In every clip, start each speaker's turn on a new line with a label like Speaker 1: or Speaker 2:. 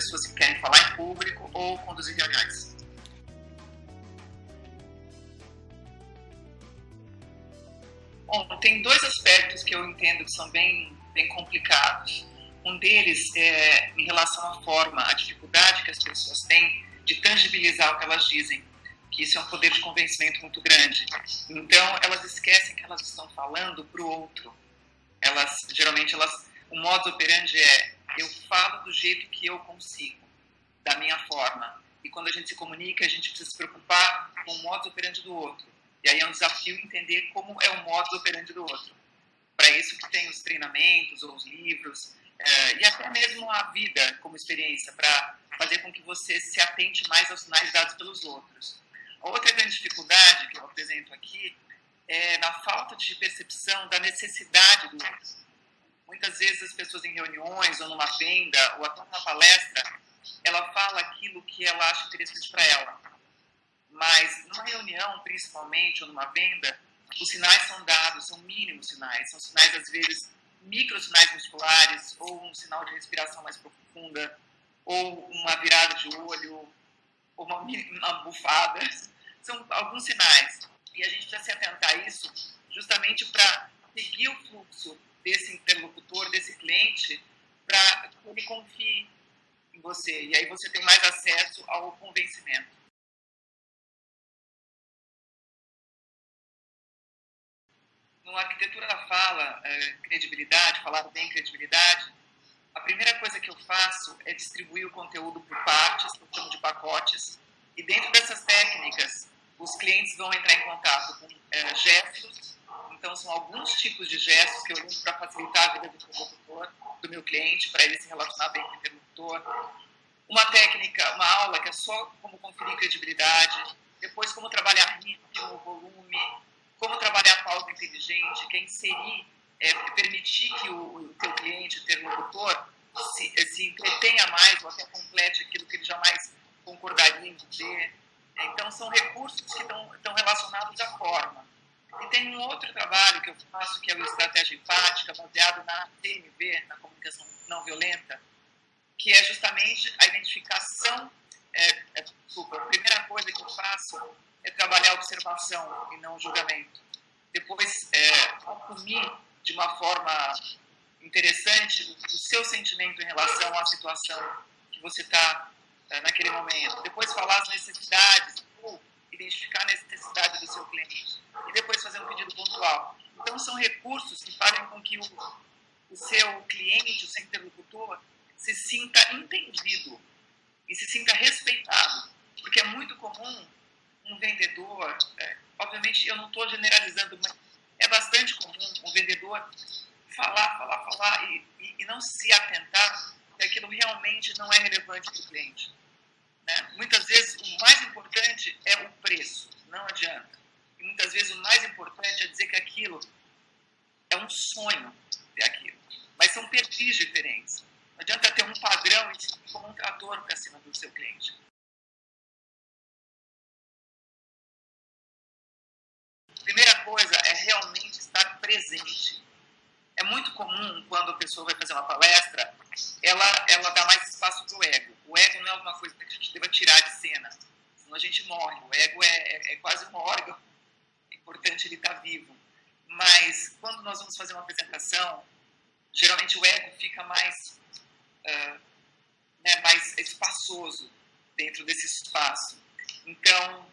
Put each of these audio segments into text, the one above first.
Speaker 1: pessoas que querem falar em público ou conduzir reuniões. Bom, tem dois aspectos que eu entendo que são bem, bem complicados. Um deles é em relação à forma, a dificuldade que as pessoas têm de tangibilizar o que elas dizem, que isso é um poder de convencimento muito grande. Então, elas esquecem que elas estão falando para o outro. Elas, geralmente, elas, o modo operandi é eu falo do jeito que eu consigo, da minha forma. E quando a gente se comunica, a gente precisa se preocupar com o modo operandi do outro. E aí é um desafio entender como é o modo operandi do outro. Para isso que tem os treinamentos ou os livros, é, e até mesmo a vida como experiência, para fazer com que você se atente mais aos sinais dados pelos outros. A outra grande dificuldade que eu apresento aqui é na falta de percepção da necessidade do outro. Muitas vezes as pessoas em reuniões ou numa venda ou até numa palestra, ela fala aquilo que ela acha interessante para ela. Mas numa reunião, principalmente, ou numa venda, os sinais são dados, são mínimos sinais, são sinais às vezes micro sinais musculares, ou um sinal de respiração mais profunda, ou uma virada de olho, ou uma, uma bufada. São alguns sinais. E a gente precisa se atentar a isso justamente para seguir o fluxo desse interlocutor, desse cliente, para que ele confie em você. E aí você tem mais acesso ao convencimento. no Arquitetura da Fala, é, credibilidade, falar bem credibilidade, a primeira coisa que eu faço é distribuir o conteúdo por partes, eu chamo de pacotes, e dentro dessas técnicas, os clientes vão entrar em contato com é, gestos, então são alguns tipos de gestos que eu uso para facilitar a vida do interlocutor, do meu cliente, para ele se relacionar bem com o interlocutor. Uma técnica, uma aula que é só como conferir credibilidade, depois como trabalhar ritmo, volume, como trabalhar a pauta inteligente, que é inserir, é, permitir que o, o teu cliente, o interlocutor, se, se entretenha mais ou até complete aquilo que ele jamais concordaria em dizer. Então, são recursos que estão, estão relacionados à forma. E tem um outro trabalho que eu faço, que é o Estratégia Empática, baseado na TNV, na comunicação não violenta, que é justamente a identificação. É, é, desculpa, a primeira coisa que eu faço é trabalhar a observação e não o julgamento. Depois, é, assumir de uma forma interessante o seu sentimento em relação à situação que você está é, naquele momento. Depois, falar as necessidades, identificar a necessidade do seu cliente. E depois, fazer um pedido pontual. Então, são recursos que fazem com que o, o seu cliente, o seu interlocutor, se sinta entendido e se sinta respeitado. Porque é muito comum um vendedor, é, obviamente eu não estou generalizando, mas é bastante comum um vendedor falar, falar, falar e, e, e não se atentar que aquilo realmente não é relevante para o cliente. Né? Muitas vezes o mais importante é o preço, não adianta. E muitas vezes o mais importante é dizer que aquilo é um sonho ter aquilo. Mas são perfis diferentes. Não adianta ter um padrão e como um trator para cima do seu cliente. primeira coisa é realmente estar presente. É muito comum, quando a pessoa vai fazer uma palestra, ela, ela dá mais espaço para o ego. O ego não é alguma coisa que a gente deva tirar de cena, senão a gente morre. O ego é, é, é quase um órgão, é importante ele estar tá vivo. Mas quando nós vamos fazer uma apresentação, geralmente o ego fica mais, uh, né, mais espaçoso dentro desse espaço. Então,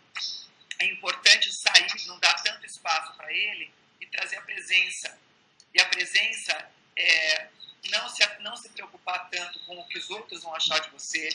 Speaker 1: é importante sair, não dar tanto espaço para ele e trazer a presença. E a presença é não se, não se preocupar tanto com o que os outros vão achar de você,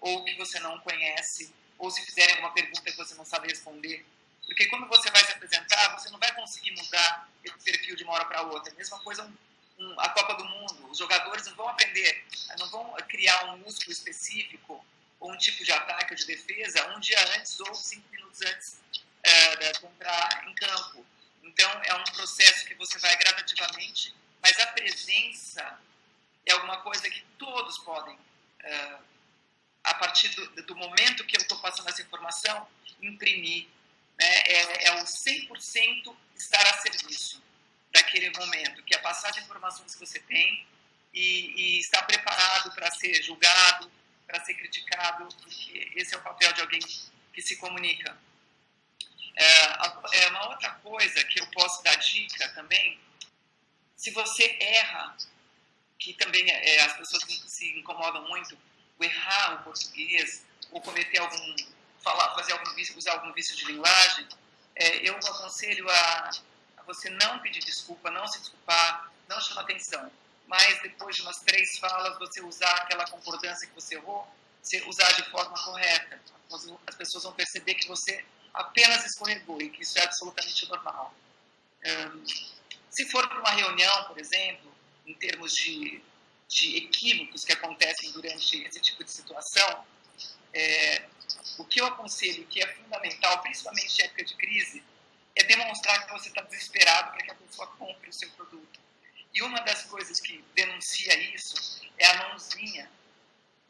Speaker 1: ou o que você não conhece, ou se fizerem alguma pergunta que você não sabe responder. Porque quando você vai se apresentar, você não vai conseguir mudar esse perfil de uma hora para outra. A mesma coisa um, um, a Copa do Mundo. Os jogadores não vão aprender, não vão criar um músculo específico ou um tipo de ataque ou de defesa um dia antes ou cinco minutos antes é, de entrar em campo. Então, é um processo que você vai gradativamente, mas a presença é alguma coisa que todos podem, é, a partir do, do, momento que eu estou passando essa informação, imprimir. Né? É, é o 100% estar a serviço daquele momento, que é passar as informações que você tem e, e estar preparado para ser julgado, para ser criticado, porque esse é o papel de alguém que se comunica. É, é uma outra coisa que eu posso dar dica também, se você erra, que também é, é as pessoas se incomodam muito, o errar o português, ou cometer algum, falar, fazer algum vício, usar algum vício de linguagem, é, eu aconselho a, a, você não pedir desculpa, não se desculpar, não chamar atenção. Mas depois de umas três falas, você usar aquela concordância que você errou, você usar de forma correta. As pessoas vão perceber que você apenas escorregou e que isso é absolutamente normal. Um, se for para uma reunião, por exemplo, em termos de, de equívocos que acontecem durante esse tipo de situação, é, o que eu aconselho que é fundamental, principalmente em época de crise, é demonstrar que você está desesperado para que a pessoa compre o seu produto. E uma das coisas que denuncia isso é a mãozinha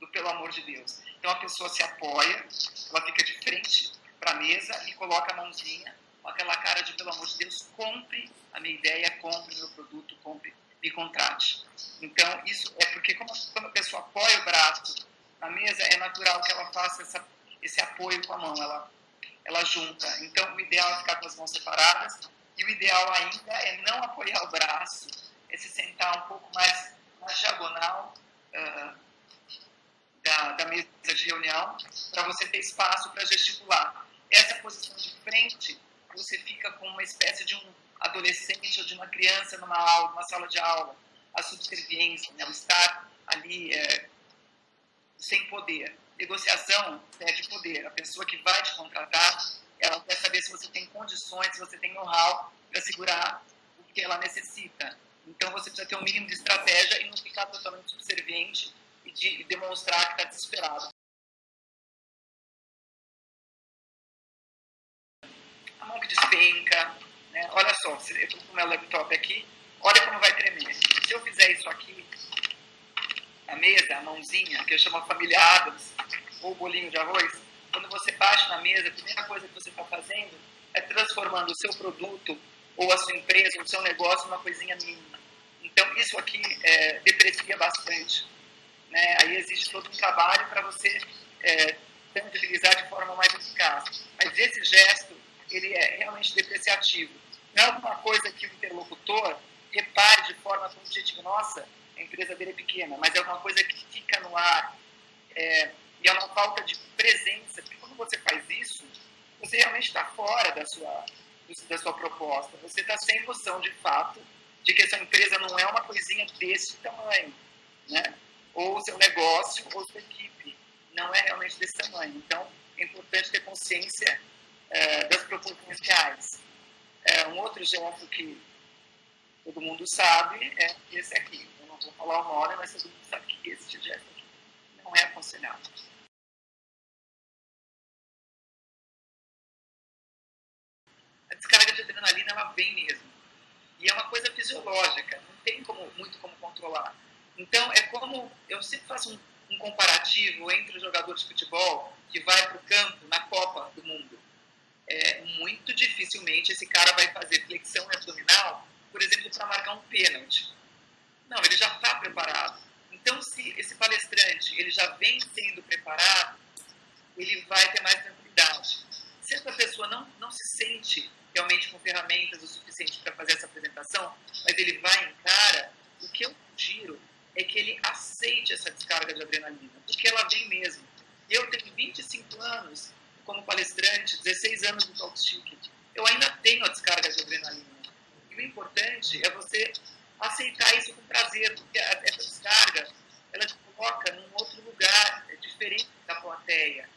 Speaker 1: do pelo amor de Deus. Então a pessoa se apoia, ela fica de frente para a mesa e coloca a mãozinha com aquela cara de pelo amor de Deus, compre a minha ideia, compre o meu produto, compre, me contrate. Então isso é porque como, quando a pessoa apoia o braço na mesa, é natural que ela faça essa, esse apoio com a mão, ela, ela junta. Então o ideal é ficar com as mãos separadas e o ideal ainda é não apoiar o braço, é se sentar um pouco mais na diagonal uh, da, da mesa de reunião para você ter espaço para gesticular. Essa posição de frente, você fica com uma espécie de um adolescente ou de uma criança numa aula, numa sala de aula. A subserviência, né? o estar ali é, sem poder. Negociação pede poder. A pessoa que vai te contratar, ela quer saber se você tem condições, se você tem know-how para segurar o que ela necessita. Então você precisa ter um mínimo de estratégia e não ficar totalmente subserviente e, de, demonstrar que está desesperado. A mão que despenca, né? olha só, eu estou com o meu laptop aqui, olha como vai tremer. Se eu fizer isso aqui, a mesa, a mãozinha, que eu chamo família Adams, ou bolinho de arroz, quando você bate na mesa, a primeira coisa que você está fazendo é transformando o seu produto, ou a sua empresa, o seu negócio, numa coisinha mínima. Então, isso aqui é, deprecia bastante. Né? Aí existe todo um trabalho para você é, utilizar de forma mais eficaz. Mas esse gesto, ele é realmente depreciativo. Não é alguma coisa que o interlocutor repare de forma objetiva, nossa, a empresa dele é pequena, mas é alguma coisa que fica no ar. É, e é uma falta de presença, porque quando você faz isso, você realmente está fora da sua, da sua proposta. Você está sem noção, de fato, de que essa empresa não é uma coisinha desse tamanho. Né? ou seu negócio ou sua equipe. Não é realmente desse tamanho. Então, é importante ter consciência é, das proporções reais. É, um outro gesto que todo mundo sabe é esse aqui. Vou falar o nome, mas todo mundo sabe que esse gesto aqui não é aconselhável. A descarga de adrenalina, ela vem mesmo. E é uma coisa fisiológica, não tem como, muito como controlar então, é como eu sempre faço um, um comparativo entre o jogador de futebol que vai para o campo na Copa do Mundo. É, muito dificilmente esse cara vai fazer flexão abdominal, por exemplo, para marcar um pênalti. Não, ele já está preparado. Então, se esse palestrante ele já vem sendo preparado, ele vai ter mais tranquilidade. Se essa pessoa não, não se sente realmente com ferramentas o suficiente para fazer essa apresentação, mas ele vai em cara, o que eu sugiro é que ele aceite essa descarga de adrenalina, porque ela vem mesmo. Eu tenho 25 anos como palestrante, 16 anos no Talk Ticket. Eu ainda tenho a descarga de adrenalina. E o importante é você aceitar isso com prazer, porque essa descarga, ela te coloca num outro lugar, é diferente da plateia.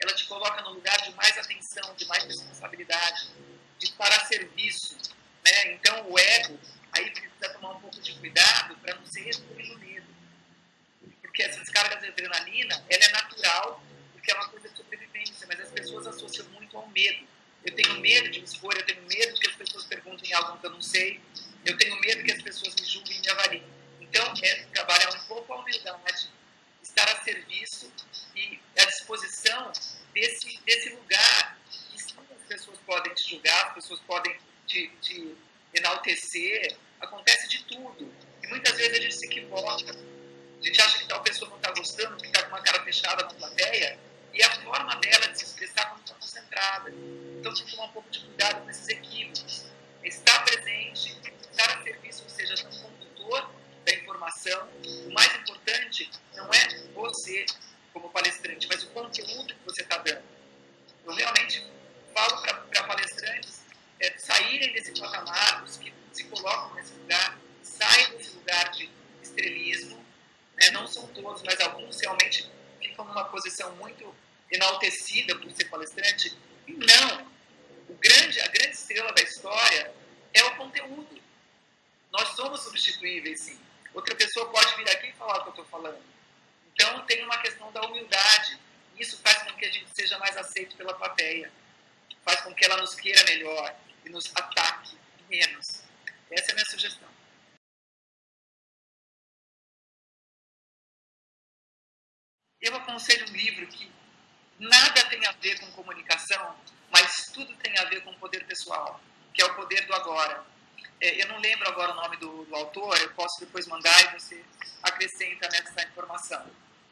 Speaker 1: Ela te coloca num lugar de mais atenção, de mais responsabilidade, de estar a serviço. Né? Então, o ego aí precisa tomar um pouco de cuidado para não ser refém medo. Porque essa descarga de adrenalina, ela é natural, porque é uma coisa de sobrevivência, mas as pessoas associam muito ao medo. Eu tenho medo de me expor, eu tenho medo que as pessoas perguntem algo que eu não sei, eu tenho medo que as pessoas me julguem e me avaliem. Então, é trabalhar um pouco a humildade, estar a serviço e à disposição desse, desse lugar que as pessoas podem te julgar, as pessoas podem te, te enaltecer, acontece de tudo. E muitas vezes a gente se equivoca. A gente acha que tal pessoa não está gostando, que está com uma cara fechada com a plateia, e a forma dela de se expressar quando está concentrada. Então, tem que tomar um pouco de cuidado com esses equívocos. Estar presente, estar a serviço, ou seja, ser um condutor da informação. O mais importante não é você como palestrante, mas o conteúdo que você está dando. Eu realmente falo para palestrantes é, saírem desse patamar, os que se colocam nesse lugar, saiam desse lugar de estrelismo, né? não são todos, mas alguns realmente ficam numa posição muito enaltecida por ser palestrante. E não, o grande, a grande estrela da história é o conteúdo. Nós somos substituíveis, sim. Outra pessoa pode vir aqui e falar o que eu estou falando. Então, tem uma questão da humildade. Isso faz com que a gente seja mais aceito pela plateia. Faz com que ela nos queira melhor e nos ataque menos. Essa é a minha sugestão. Eu aconselho um livro que nada tem a ver com comunicação, mas tudo tem a ver com poder pessoal, que é o poder do agora. É, eu não lembro agora o nome do, do, autor, eu posso depois mandar e você acrescenta nessa informação.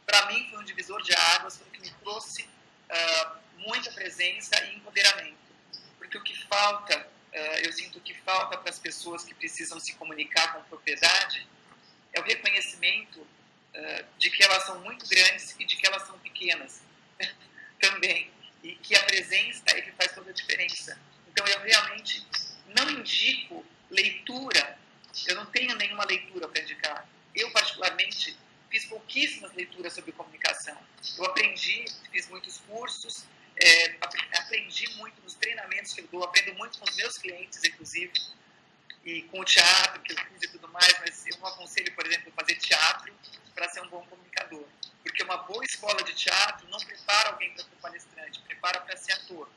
Speaker 1: Para mim foi um divisor de águas, foi o que me trouxe uh, muita presença e empoderamento. Porque o que falta, uh, eu sinto que falta para as pessoas que precisam se comunicar com propriedade, é o reconhecimento uh, de que elas são muito grandes e de que elas são pequenas também. E que a presença é que faz toda a diferença. Então eu realmente não indico leitura, eu não tenho nenhuma leitura para indicar. Eu, particularmente, fiz pouquíssimas leituras sobre comunicação. Eu aprendi, fiz muitos cursos, é, aprendi muito nos treinamentos que eu dou, aprendo muito com os meus clientes, inclusive, e com o teatro que eu fiz e tudo mais, mas eu não aconselho, por exemplo, fazer teatro para ser um bom comunicador. Porque uma boa escola de teatro não prepara alguém para ser palestrante, prepara para ser ator.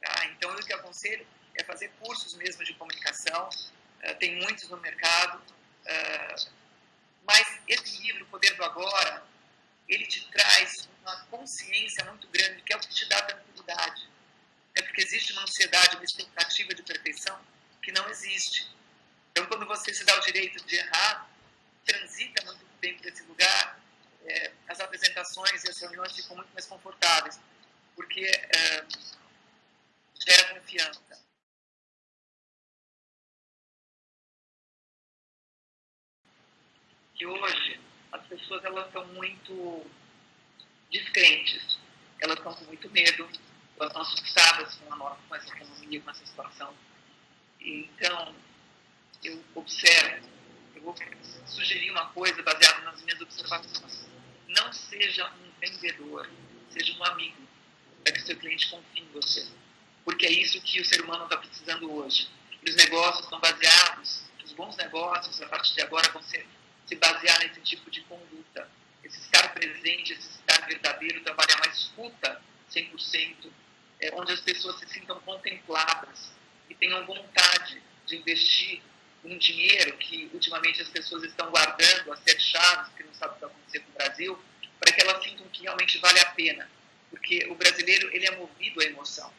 Speaker 1: Tá? Então, eu o que aconselho é fazer cursos mesmo de comunicação, uh, tem muitos no mercado, uh, mas esse livro, Poder do Agora, ele te traz uma consciência muito grande, que é o que te dá tranquilidade. É porque existe uma ansiedade, uma expectativa de perfeição que não existe. Então, quando você se dá o direito de errar, transita muito bem por esse lugar, é, as apresentações e as reuniões ficam muito mais confortáveis, porque é, gera confiança. Que hoje as pessoas elas estão muito descrentes, elas estão com muito medo, elas estão assustadas com, a nova, com essa economia, com essa situação. Então, eu observo, eu vou sugerir uma coisa baseada nas minhas observações. Não seja um vendedor, seja um amigo, para que seu cliente confie em você. Porque é isso que o ser humano está precisando hoje. E os negócios estão baseados, os bons negócios, a partir de agora, vão ser, se basear nesse tipo de conduta. Esse estar presente, esse estar verdadeiro, trabalhar uma escuta 100%, é, onde as pessoas se sintam contempladas e tenham vontade de investir um dinheiro que ultimamente as pessoas estão guardando a sete chaves, que não sabem o que vai acontecer com o Brasil, para que elas sintam que realmente vale a pena. Porque o brasileiro ele é movido à emoção.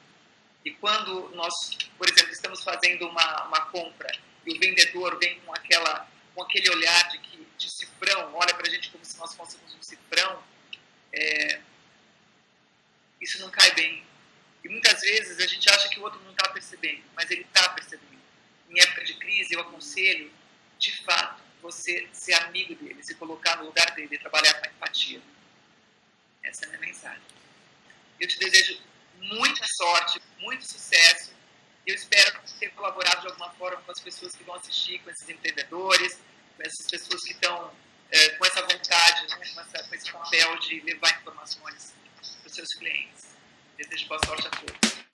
Speaker 1: E quando nós, por exemplo, estamos fazendo uma, uma compra e o vendedor vem com, aquela, com aquele olhar de, que, de cifrão, olha para a gente como se nós fôssemos um cifrão, é, isso não cai bem. E muitas vezes a gente acha que o outro não está percebendo, mas ele está percebendo. Em época de crise, eu aconselho, de fato, você ser amigo dele, se colocar no lugar dele, trabalhar com empatia. Essa é a minha mensagem. Eu te desejo muita sorte, muito sucesso. Eu espero ter colaborado de alguma forma com as pessoas que vão assistir, com esses empreendedores, com essas pessoas que estão é, com essa vontade, né, com, essa, com esse papel de levar informações para os seus clientes. Desejo boa sorte a todos.